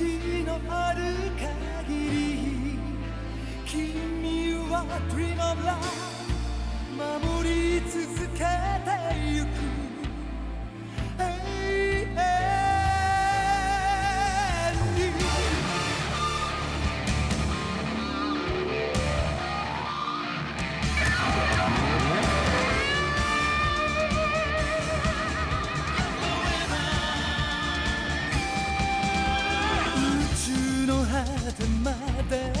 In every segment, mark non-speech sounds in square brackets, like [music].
命のある限り君は Dream of Love 守り続けてゆく。で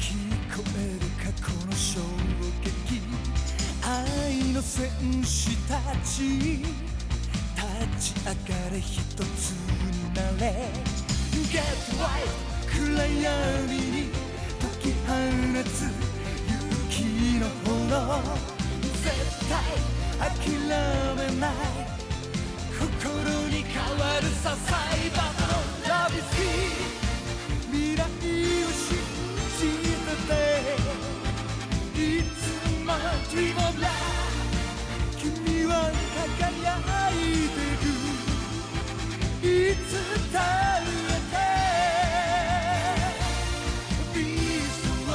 聞こえる過去の衝撃。愛の戦士たち。立ち上がれ一つになれ。Get right 暗闇に解き放つ。勇気の炎。絶対諦めない。心に変わるさサイバーのラビス Dream of Love 君は輝いてるいつだってビートロ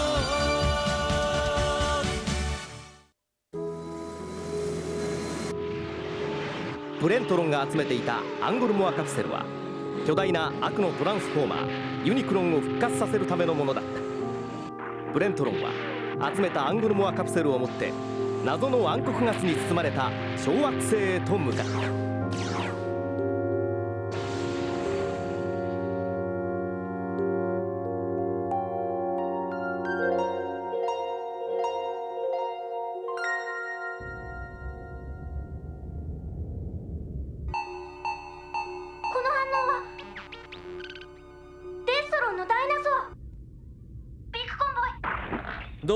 ーブレントロンが集めていたアンゴルモアカプセルは巨大な悪のトランスフォーマーユニクロンを復活させるためのものだった。ブレントロンは集めたアングルモアカプセルを持って謎の暗黒ガスに包まれた小惑星へと向かった。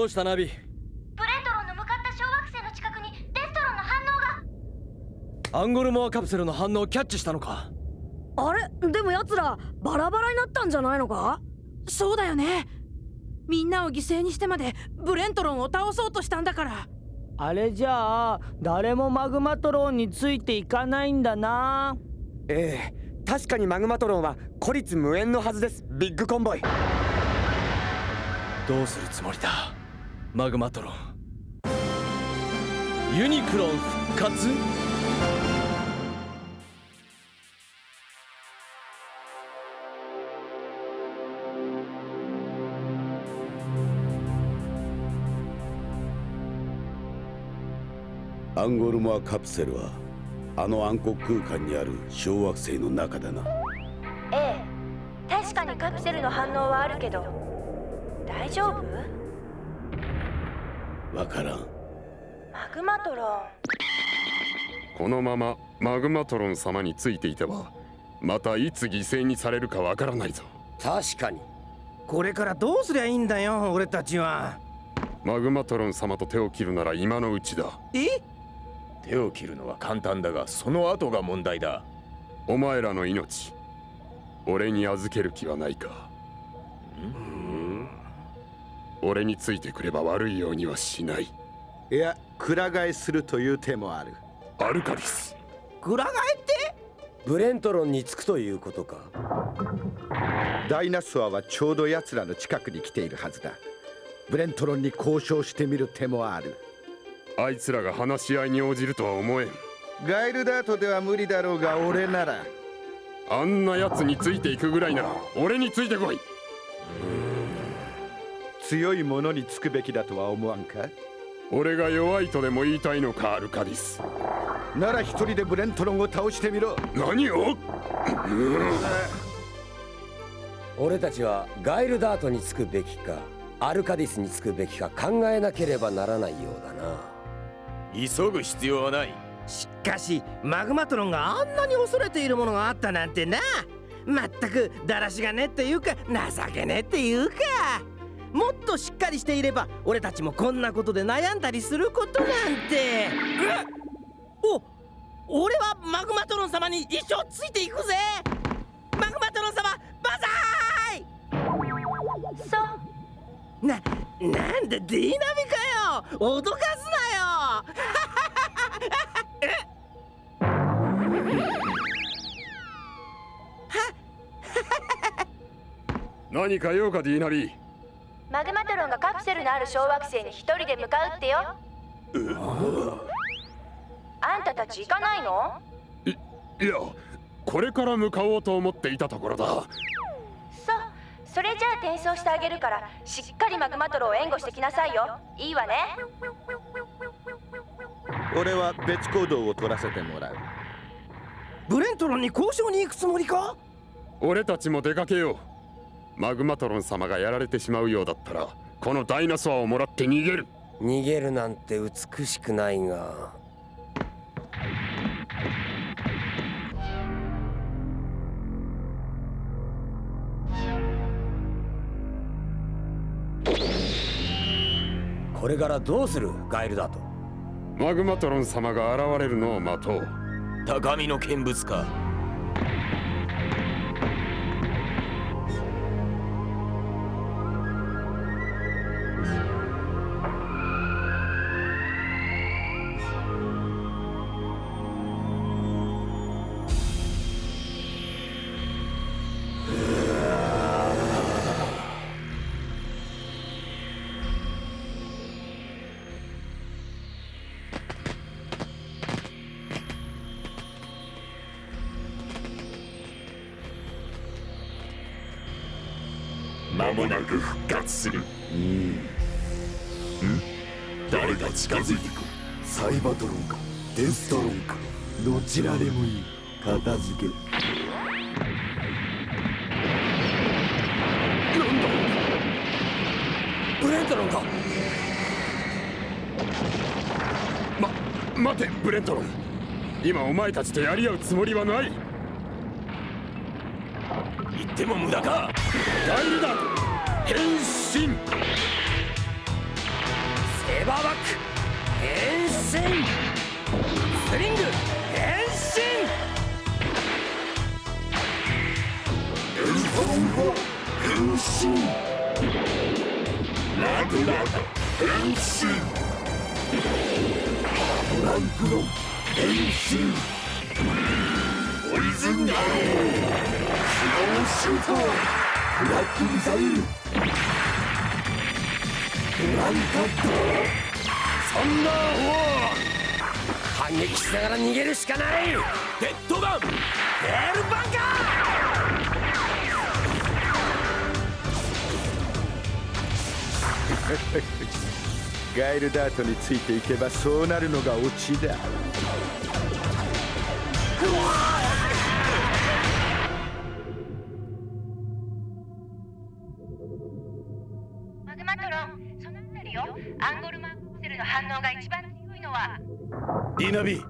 どうしたナビ？ブレントロンの向かった小惑星の近くにデストロンの反応が。アンゴルモアカプセルの反応をキャッチしたのか？あれ？でも奴らバラバラになったんじゃないのか？そうだよね。みんなを犠牲にしてまでブレントロンを倒そうとしたんだから。あれじゃあ誰もマグマトロンについていかないんだな。ええ。確かにマグマトロンは孤立無縁のはずです。ビッグコンボイ。どうするつもりだ？マグマトロン。ユニクロン復活？アンゴルモアカプセルはあの暗黒空間にある小惑星の中だな。ええ。確かにカプセルの反応はあるけど大丈夫？わからん。マグマトロン。このままマグマトロン様についていてはまたいつ犠牲にされるかわからないぞ。確かに。これからどうすりゃいいんだよ俺たちは。マグマトロン様と手を切るなら今のうちだ。え？手を切るのは簡単だがその後が問題だ。お前らの命俺に預ける気はないか俺についてくれば悪いようにはしない。いやくら替えするという手もある。アルカリス。くら替えって？ブレントロンにつくということか。ダイナソアはちょうど奴らの近くに来ているはずだ。ブレントロンに交渉してみる手もある。あいつらが話し合いに応じるとは思えん。ガイルダートでは無理だろうが俺なら。あんな奴についていくぐらいなら俺についてこい強いものにつくべきだとは思わんか？俺が弱いとでも言いたいのかアルカディス。なら一人でブレントロンを倒してみろ。何を？俺たちはガイルダートにつくべきかアルカディスにつくべきか考えなければならないようだな。急ぐ必要はない。しかしマグマトロンがあんなに恐れているものがあったなんてな。まったくだらしがねっていうか情けねっていうかもっとしっかりしていれば俺たちもこんなことで悩んだりすることなんて。お俺はマグマトロン様に一生ついていくぜ。マグマトロン様バザーイ。そう。ななんでディーナミかよ。脅かすなよ。[laughs] 何か用かディーナリー。マグマトロンがカプセルのある小惑星に一人で向かうってよ。あんたたち行かないの？いやこれから向かおうと思っていたところだ。そうそれじゃあ転送してあげるからしっかりマグマトロンを援護してきなさいよ。いいわね。俺は別行動を取らせてもらう。ブレントロンに交渉に行くつもりか？俺たちも出かけようマグマトロン様がやられてしまうようだったらこのダイナソアをもらって逃げる。逃げるなんて美しくないが。これからどうするガイルだと？マグマトロン様が現れるのを待とう。高みの見物か間もなく復活する。うん。誰が近づいてくる？サイバトロンか。デストロンか。どちらでもいい。片付け。ブレントロンか？ま待てブレントロン。今お前たちとやり合うつもりはない。言っても無駄か？ガイルだ。変身。セーバーバック変身。スリング変身。エルフォンホ変身。ラドラダ変身。トランクロン変身。ポイズンアロースノーシュート。ラックミサイル。ドランカットそんな反撃しながら逃げるしかない。デッドガン。デールバンカ。[laughs] ガイルダートについていけばそうなるのがオチだ。マディナビ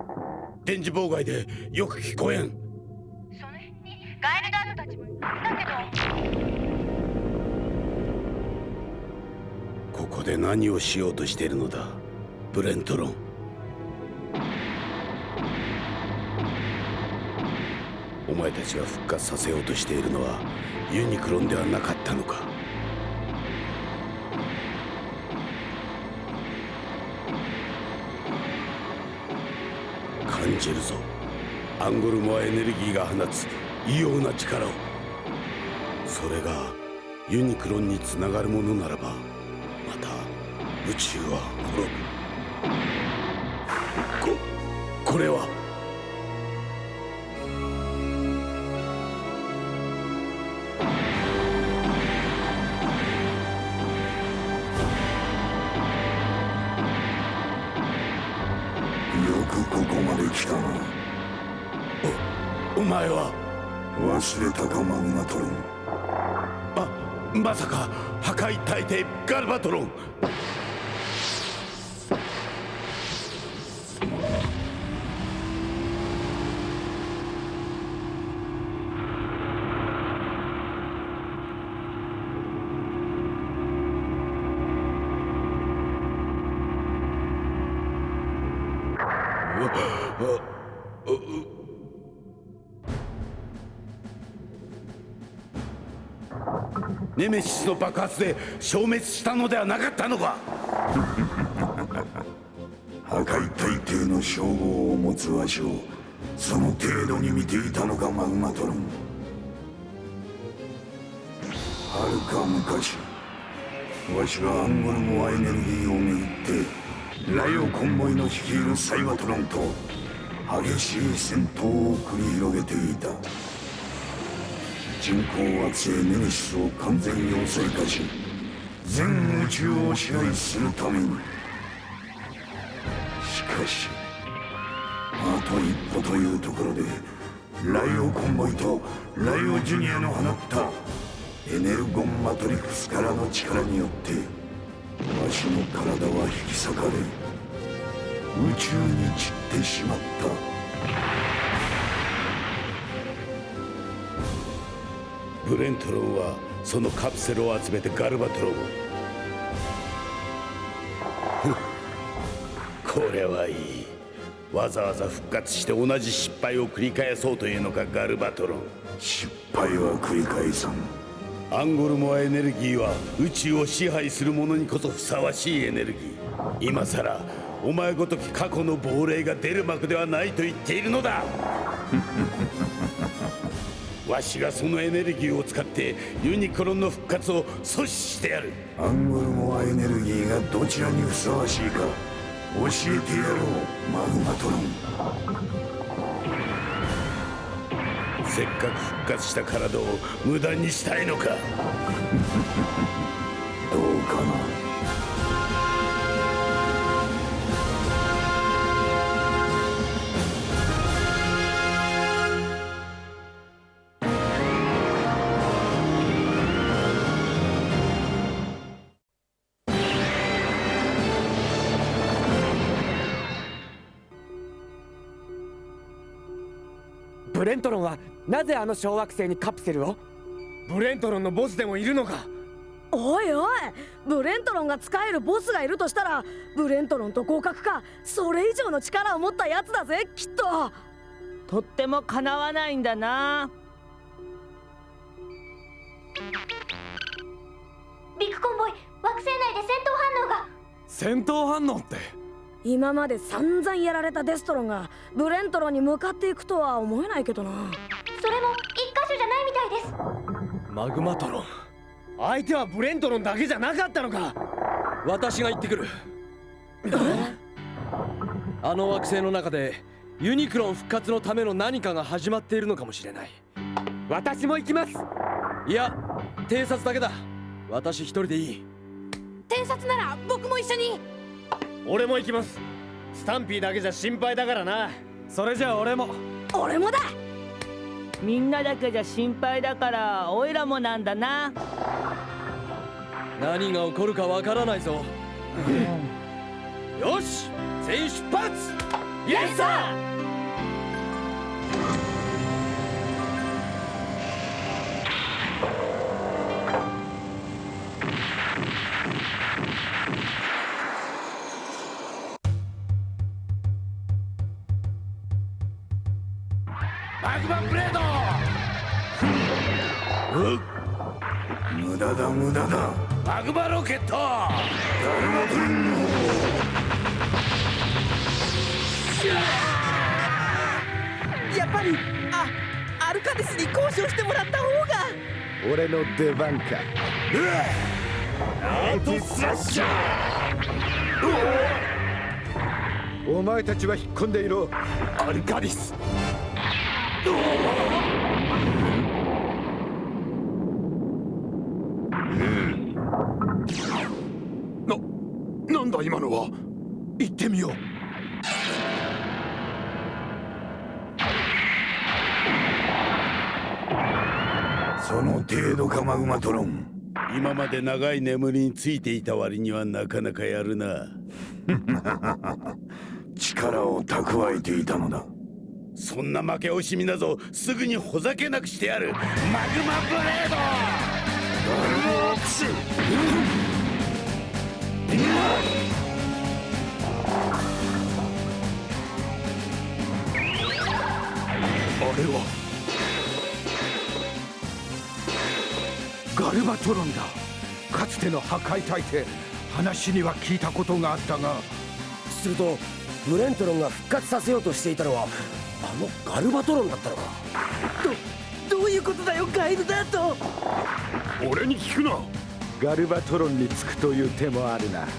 電磁妨害でよく聞こえん。その辺にガイルダートたちもだけど。ここで何をしようとしているのだブレントロン。お前たちが復活させようとしているのはユニクロンではなかったのか感じるぞ。アンゴルモアエネルギーが放つ異様な力を。それがユニクロンにつながるものならばまた宇宙は滅ぶ。ここれは知れたかマグナトロンあまさか破壊大帝ガルバトロン。ネメシスの爆発で消滅したのではなかったのか？[laughs] 破壊大帝の称号を持つわしをその程度に見ていたのかマグマトロン。はるか昔わしがアンゴルモアエネルギーをめぐってライオコンボイの率いるサイバトロンと激しい戦闘を繰り広げていた。人工惑星ネメシスを完全要塞化し全宇宙を支配するために。しかしあと一歩というところでライオコンボイとライオジュニアの放ったエネルゴンマトリクスからの力によってわしの体は引き裂かれ宇宙に散ってしまった。ブレントロンはそのカプセルを集めてガルバトロンを。これはいい。わざわざ復活して同じ失敗を繰り返そうというのかガルバトロン。失敗は繰り返さん。アンゴルモアエネルギーは宇宙を支配する者にこそふさわしいエネルギー。今さらお前ごとき過去の亡霊が出る幕ではないと言っているのだ [laughs] わしがそのエネルギーを使ってユニクロンの復活を阻止してやる。アンゴルモアエネルギーがどちらにふさわしいか教えてやろうマグマトロン。せっかく復活した体を無駄にしたいのか。[laughs] どうかなレントロンはなぜあの小惑星にカプセルを？ブレントロンのボスでもいるのか？おいおいブレントロンが使えるボスがいるとしたらブレントロンと互角かそれ以上の力を持ったやつだぜきっと。とってもかなわないんだな。ビッグコンボイ惑星内で戦闘反応が。戦闘反応って？今まで散々やられたデストロンがブレントロンに向かっていくとは思えないけどな。それも一箇所じゃないみたいです。マグマトロン。相手はブレントロンだけじゃなかったのか。私が行ってくる。あの惑星の中でユニクロン復活のための何かが始まっているのかもしれない。私も行きます。いや偵察だけだ。私一人でいい。偵察なら僕も一緒に。俺も行きますスタンピーだけじゃ心配だからな。それじゃあ俺も。俺もだ。みんなだけじゃ心配だからおいらもなんだな。何が起こるかわからないぞ、よし全員出発。イエスサーマグマロケット。ダルマトロンのやっぱりあアルカデスに交渉してもらった方が。俺の出番か。アートスラッシャお。前たちは引っ込んでいろ。アルカディスな、なんだ今のは行ってみよう。その程度かマグマトロン。今まで長い眠りについていた割にはなかなかやるな。[laughs] 力を蓄えていたのだ。そんな負け惜しみなぞ。すぐにほざけなくしてやる。マグマブレード。ダルマアクス。れはガルバトロンだ。かつての破壊大帝話には聞いたことがあったが。するとブレントロンが復活させようとしていたのはあのガルバトロンだったのか。どどういうことだよガイルダート俺に聞くな。ガルバトロンにつくという手もあるな。そ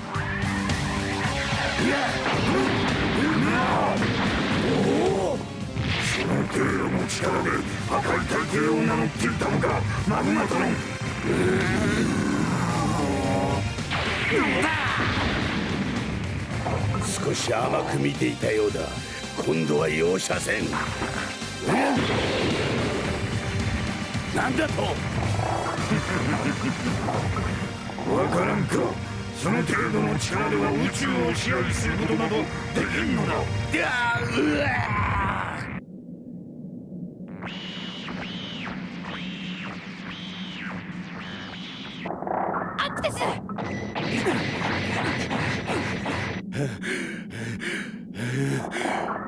の程度の力で破壊大帝を名乗っていたのかマグマトロン少し甘く見ていたようだ。今度は容赦せん。なんだと？わからんか。その程度の力では宇宙を支配することなどできんのだ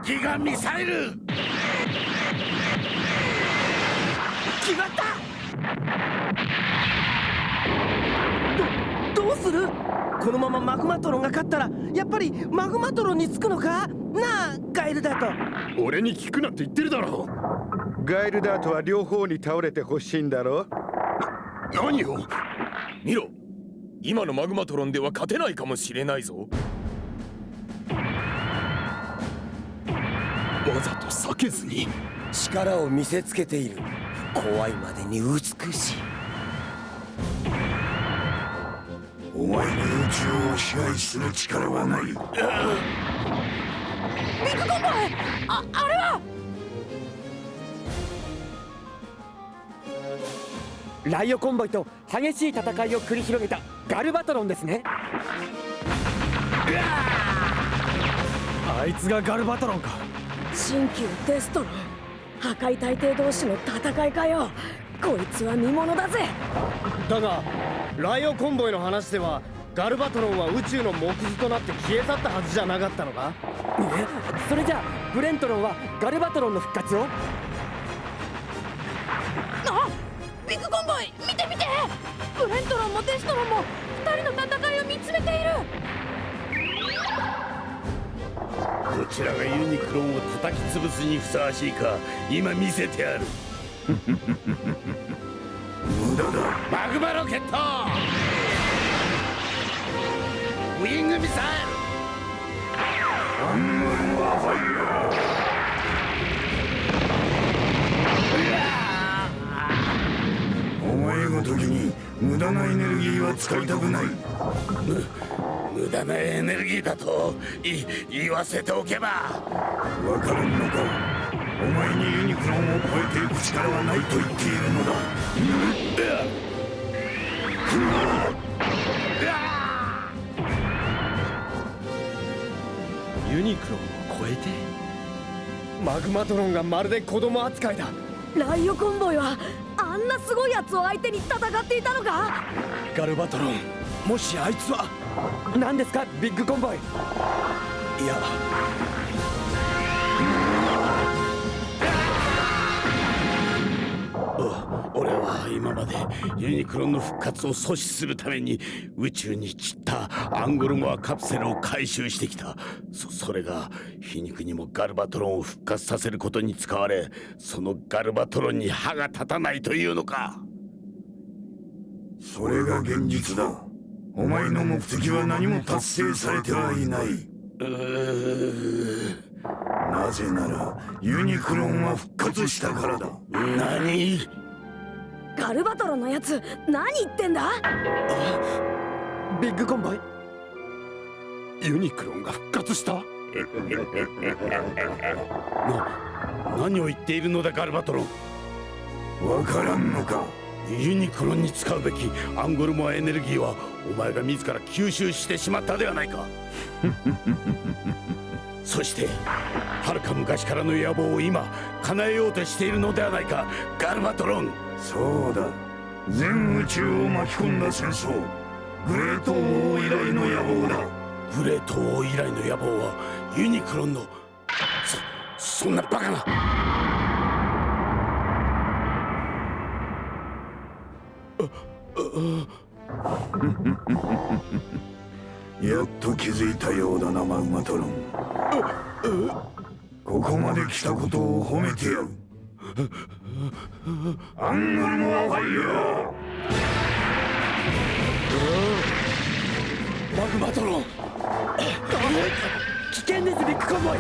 ギガミサイル。決まった。どどうする？このままマグマトロンが勝ったらやっぱりマグマトロンにつくのか？なあガイルだと俺に聞くなって言ってるだろガイルダートは両方に倒れてほしいんだろ何を？見ろ。今のマグマトロンでは勝てないかもしれないぞと避けずに。力を見せつけている。怖いまでに美しい。お前に宇宙を支配する力はない。ビッグコンボイああれは！ライオコンボイと激しい戦いを繰り広げたガルバトロンですね。あいつがガルバトロンか新旧デスト。ロン破壊大帝同士の戦いかよ。こいつは見物だぜ。だがライオコンボイの話ではガルバトロンは宇宙の木図となって消え去ったはずじゃなかったのか？え？それじゃあブレントロンはガルバトロンの復活を？あ！ビッグコンボイ見て見て！ブレントロンもデストロンも二人の戦いを見つめているどちらがユニクロンを叩き潰すにふさわしいか今見せてやる。無駄だ。マグマロケット!ウィングミサイアングル!はファイヤーお前ごときに無駄なエネルギーは使いたくない。ル無駄なエネルギーだとい言わせておけば。わからんのか。お前にユニクロンを超えていく力はないと言っているのだ。ユニクロンを超えて？マグマトロンがまるで子供扱いだ。ライオコンボイはあんなすごいやつを相手に戦っていたのかガルバトロンもしあいつは？何ですかビッグコンボイ？いや。お俺は今までユニクロンの復活を阻止するために宇宙に散ったアンゴルモアカプセルを回収してきた。そそれが皮肉にもガルバトロンを復活させることに使われそのガルバトロンに歯が立たないというのか。それが現実だ。お前の目的は何も達成されてはいない。なぜならユニクロンは復活したからだ。何？ガルバトロンのやつ何言ってんだ？ビッグコンボイユニクロンが復活した？[laughs] な何を言っているのだガルバトロン。わからんのか？ユニクロンに使うべきアンゴルモアエネルギーはお前が自ら吸収してしまったではないか。[laughs] そしてはるか昔からの野望を今叶えようとしているのではないか。ガルバトロン。そうだ。全宇宙を巻き込んだ戦争。グレート王以来の野望だグレート王以来の野望はユニクロンのそそんなバカな。やっと気づいたようだなマグマトロン。ここまで来たことを褒めてやる。アングルモアファイヤーマグマトロン危険ですビッグコンボイ。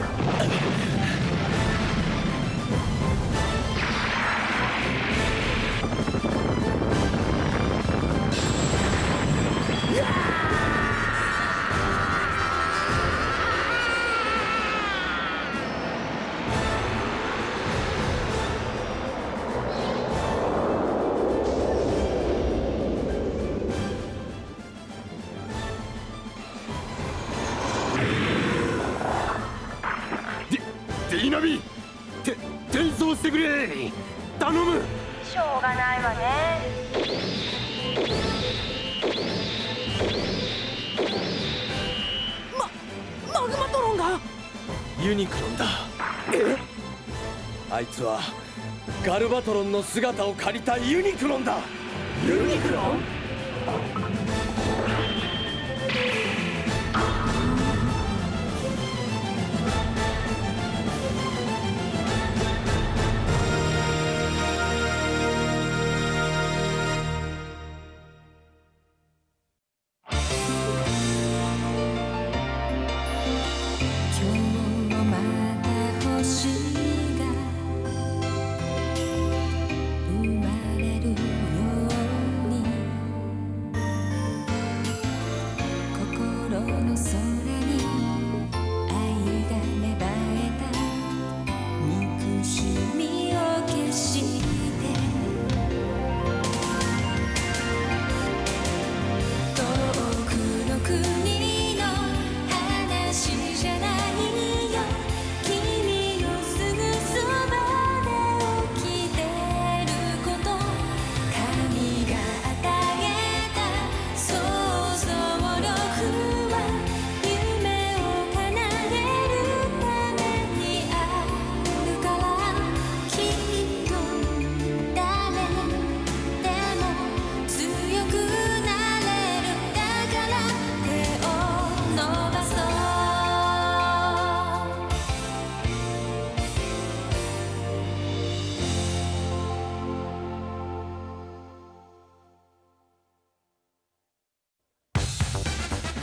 ニクロンだ。あいつはガルバトロンの姿を借りたユニクロンだ。ユニクロン？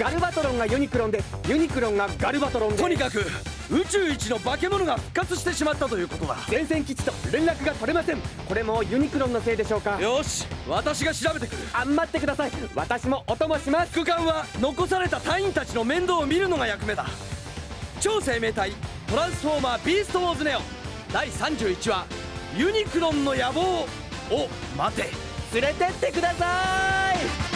ガルバトロンがユニクロンでユニクロンがガルバトロンで。とにかく宇宙一の化け物が復活してしまったということだ。前線基地と連絡が取れません。これもユニクロンのせいでしょうか？よし私が調べてくる。あ待ってください。私もお供します。副官は残された隊員たちの面倒を見るのが役目だ。超生命体トランスフォーマービーストウォーズネオ第31話ユニクロンの野望を待て。連れてってください